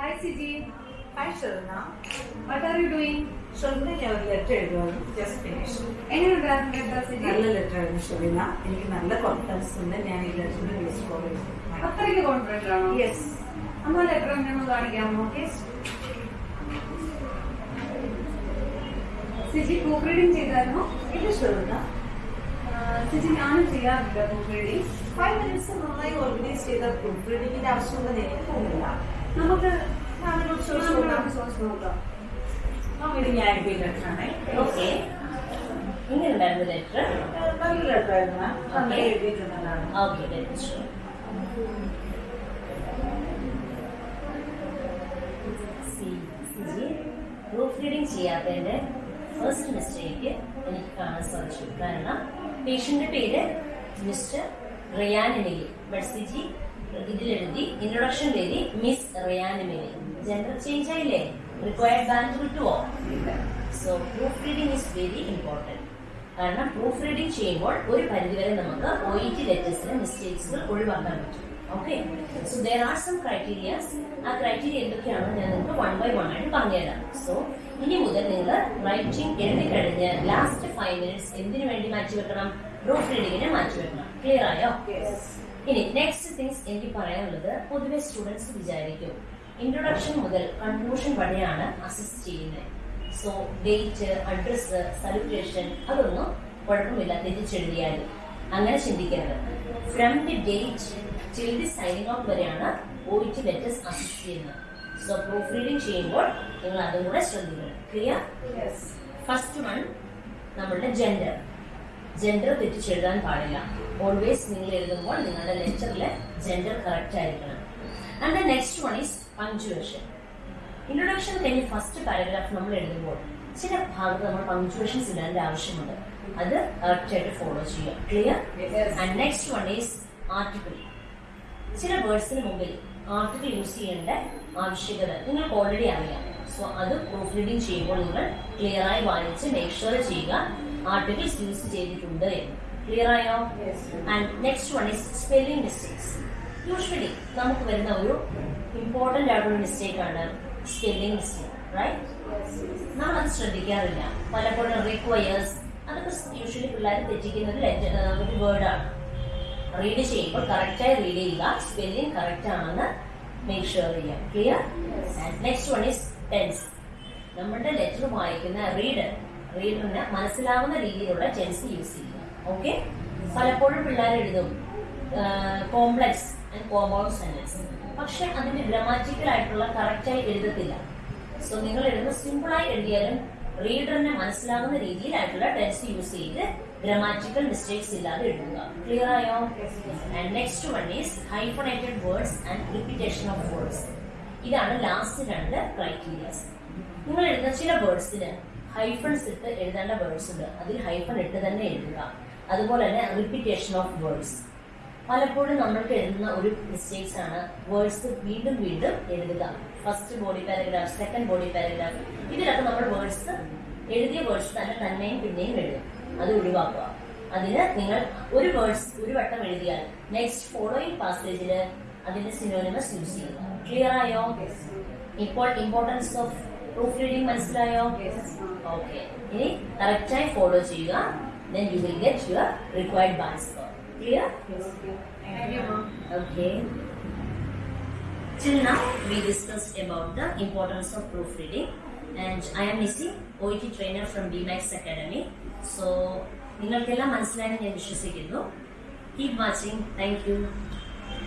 Hi Siji hi Sherna what are you doing? Sherna ഞാൻ ഒരു letter എഴുതുവായിരുന്നു just finish എങ്ങനെയുണ്ടായിരുന്നു കേട്ടോ സിജി നല്ല ലെറ്റർ ആയിരുന്നു ഷെറിന എനിക്ക് നല്ല കോൺഫിഡൻസ് ഉണ്ട്. ഞാൻ ഈ ലെറ്ററിന് കോൾ ഫോർ അത്രയ്ക്ക് കോൺഫിഡന്റ് ആണോ? യെസ് അമ്മ ലെറ്റർ എങ്ങനെ കാണിക്കാമോ? സിജി പ്രൂഫ് റീഡിംഗ് ചെയ്തായിരുന്നോ? ആ, സിജി ഞാനും ചെയ്യാറുണ്ട് പ്രൂഫ് റീഡിംഗ് ഫൈവ് മിനിറ്റ്സ് നന്നായി ഓർഗനൈസ് ചെയ്ത പ്രൂഫ് റീഡിങ്ങിന്റെ ആവശ്യമുണ്ടെന്ന് എനിക്ക് തോന്നുന്നില്ല. നമുക്ക് ഇത് ഞാൻ ആണ് ഓക്കെ. ഇങ്ങനെ ഉണ്ടായിരുന്നു ലെറ്റർ നല്ല ലെറ്റർ ആയിരുന്നു. എഴുതിയിട്ടുള്ളതാണ്. ഓക്കെ ലെറ്റർ പ്രൂഫ് റീഡിംഗ് ചെയ്യാത്തതിന്റെ ഫസ്റ്റ് മിസ്റ്റേക്ക് എനിക്ക് കാണാൻ സാധിച്ചു. കാരണം പേഷ്യന്റെ പേര് മിസ്റ്റർ റിയാനിലി ബഡ്സിജി ഇതിലെഴുതി ഇൻട്രൊഡക്ഷൻ എഴുതി മിസ് റിയാനിമിനെ ജെൻഡർ ചേഞ്ച് ആയില്ലേ? റിക്വയർഡ് ബാങ്ക് കിട്ടുമോ so proof reading is very important കാരണം പ്രൂഫ് റീഡിംഗ് ചെയ്യുമ്പോൾ ഒരു പരിധിവരെ നമുക്ക് ഒ ഇ ടി ലെറ്റേഴ്സിലെ മിസ്റ്റേക്സുകൾ ഒഴിവാക്കാൻ പറ്റും. Okay so there are some criterias ആ ക്രൈറ്റീരിയ എന്തൊക്കെയാണെന്ന് ഞാൻ നിങ്ങൾക്ക് വൺ ബൈ വൺ ആയിട്ട് പറഞ്ഞുതരാം. സോ ഇനി മുതൽ നിങ്ങൾ റൈറ്റിംഗ് എഴുതി കഴിഞ്ഞ് ലാസ്റ്റ് ഫൈവ് മിനിറ്റ്സ് എന്തിനു വേണ്ടി മാറ്റി വെക്കണം പ്രൂഫ് റീഡിങ്ങിനെ മാറ്റി വെക്കണം ക്ലിയർ ആയോ? ഇനി നെക്സ്റ്റ് തിങ്സ് എനിക്ക് പറയാനുള്ളത് പൊതുവെ സ്റ്റുഡൻസ് വിചാരിക്കും. ഇൻട്രൊഡക്ഷൻ മുതൽ കൺക്ലൂഷൻ വരെയാണ് അസിസ്റ്റ് ചെയ്യുന്നത്. സോ ഡേറ്റ് അഡ്രസ് സെലിബ്രേഷൻ അതൊന്നും കുഴപ്പമില്ല തിരിച്ചെഴുതിയാലും അങ്ങനെ ചിന്തിക്കരുത്. From the date till the signing out വരെയാണ് ഓയിറ്റ് ലെറ്റേഴ്സ് അസിസ്റ്റ് ചെയ്യുന്നത്. സോ പ്രൂഫ് റീഡിംഗ് ചെയ്യുമ്പോൾ നിങ്ങൾ അതും കൂടെ ശ്രദ്ധിക്കണം. ക്ലിയർ ഫസ്റ്റ് വൺ നമ്മളുടെ ജെൻഡർ ജെൻഡർ തെറ്റിച്ചെഴുതാൻ പാടില്ല. ഓൾവേസ് നിങ്ങൾ എഴുതുമ്പോൾ നിങ്ങളുടെ ലെറ്ററിൽ ജെൻഡർ കറക്റ്റ് ആയിരിക്കണം. And the next one is punctuation introduction കഴിഞ്ഞ് ഫസ്റ്റ് പാരഗ്രാഫ് നമ്മൾ എഴുതുമ്പോൾ ചില ഭാഗത്ത് നമ്മൾ പങ്ക്ച്വേഷൻസ് ഇടേണ്ട ആവശ്യമുണ്ട്. അത് കറക്റ്റ് ആയിട്ട് ഫോളോ ചെയ്യുക. Clear and next one is article ചില വേർഡ്സിന് മുമ്പിൽ ആർട്ടിക്കിൾ യൂസ് ചെയ്യേണ്ട ആവശ്യകത നിങ്ങൾക്ക് ഓൾറെഡി അറിയാം. സോ അത് പ്രൂഫ് റീഡിങ് ചെയ്യുമ്പോൾ നിങ്ങൾ ക്ലിയർ ആയി വായിച്ച് മേക്ക് ഷുവർ ചെയ്യുക. ആർട്ടിക്കിൾസ് യൂസ് ചെയ്തിട്ടുണ്ട് എന്ന്. ക്ലിയർ ആയോ? And next one is spelling mistakes usually നമുക്ക് വരുന്ന ഒരു ഇമ്പോർട്ടന്റ് ആയിട്ടുള്ള മിസ്റ്റേക്ക് ആണ് സ്പെല്ലിംഗ് മിസ്റ്റേക്ക് റൈറ്റ് നമ്മൾ അത് ശ്രദ്ധിക്കാറില്ല. പലപ്പോഴും റിക്വയേഴ്സ് അതൊക്കെ യൂഷ്വലി പിള്ളേർ തെറ്റിക്കുന്ന ഒരു ലെറ്റർ ഒരു വേർഡാണ് റീഡ് ചെയ്യുമ്പോൾ കറക്റ്റായി റീഡ് ചെയ്യുക സ്പെല്ലിംഗ് കറക്റ്റ് ആണെന്ന് മേക്ക് ഷുവർ ചെയ്യാം. Clear next one is tense നമ്മുടെ ലെറ്റർ വായിക്കുന്ന റീഡർ റീഡറിന് മനസ്സിലാവുന്ന രീതിയിലുള്ള ടെൻസ് യൂസ് ചെയ്യുക. ഓക്കെ പലപ്പോഴും പിള്ളേർ എഴുതും കോംപ്ലക്സ് ആൻഡ് കോമ്പൗണ്ട് സെന്റൻസ് പക്ഷെ അതിന്റെ ഗ്രാമാറ്റിക്കൽ ആയിട്ടുള്ള കറക്റ്റായി എഴുതത്തില്ല. സോ നിങ്ങൾ എഴുതുന്ന സിമ്പിളായി എഴുതിയാലും റീഡറിന് മനസ്സിലാകുന്ന രീതിയിലായിട്ടുള്ള ടെൻസ് യൂസ് ചെയ്ത് ഗ്രാമാറ്റിക്കൽ മിസ്റ്റേക്സ് ഇല്ലാതെ എഴുതുക. ക്ലിയർ ആയോ? And next one is hyphenated words and repetition of words ഇതാണ് ലാസ്റ്റ് രണ്ട് ക്രൈറ്റീരിയസ് നിങ്ങൾ എഴുതുന്ന ചില വേർഡ്സിന് ഹൈഫൺസ് ഇട്ട് എഴുതേണ്ട വേർഡ്സ് ഉണ്ട്. അതിൽ ഹൈഫൺ ഇട്ട് തന്നെ എഴുതുക. അതുപോലെ തന്നെ റിപ്പിറ്റേഷൻ ഓഫ് വേർഡ്സ് പലപ്പോഴും നമ്മൾക്ക് എഴുതുന്ന ഒരു മിസ്റ്റേക്സ് ആണ് വേർഡ്സ് വീണ്ടും വീണ്ടും എഴുതുക. First body paragraph second body paragraph ഇതിലൊക്കെ നമ്മൾ വേർഡ്സ് എഴുതിയ വേർഡ്സ് തന്നെ തന്നെയും പിന്നെയും എഴുതും അത് ഒഴിവാക്കുക. അതിന് നിങ്ങൾ ഒരു വേർഡ്സ് ഒരു വട്ടം എഴുതിയാൽ നെക്സ്റ്റ് ഫോളോയിങ് പാസേജിൽ അതിന്റെ സിനോനിമസ് യൂസ് ചെയ്യുക. ക്ലിയർ ആയോ? ഇപ്പോൾ importance of പ്രൂഫ് റീഡിംഗ് മനസ്സിലായോ ഓക്കെ ഇനി കറക്റ്റായി ഫോളോ ചെയ്യുക then you will get your required bar score. Clear? Okay. Till now, we discussed about the importance of proofreading, and I am Nisi, OET trainer from BMAX Academy. So, നിങ്ങൾക്കെല്ലാം മനസ്സിലായെന്ന് ഞാൻ വിശ്വസിക്കുന്നു keep watching thank you